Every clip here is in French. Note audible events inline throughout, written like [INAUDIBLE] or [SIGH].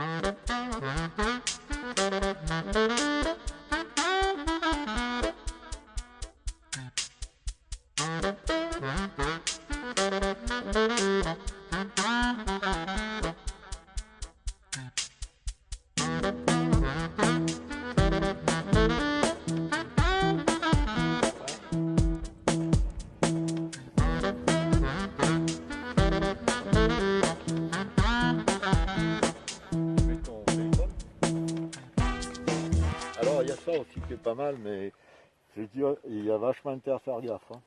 Alors aussi qui est pas mal, mais je il y a vachement intérêt à faire gaffe. hein.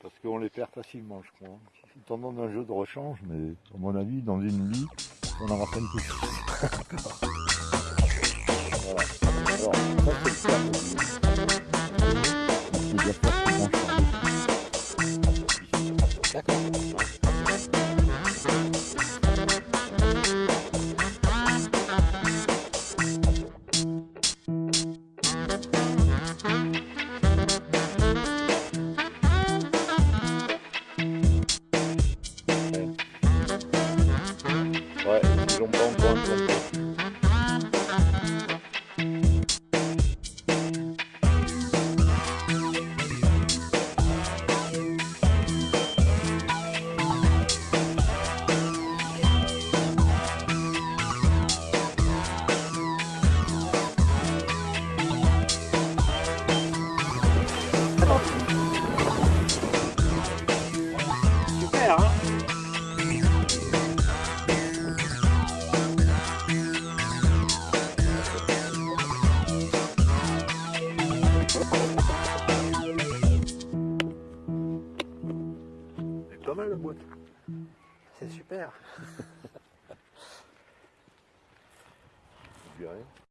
Parce qu'on les perd facilement, je crois. C'est tendance d'un jeu de rechange, mais à mon avis, dans une vie, on en rappelle plus. [LAUGHS] voilà. Alors, pas mal la boîte. C'est super. [LAUGHS]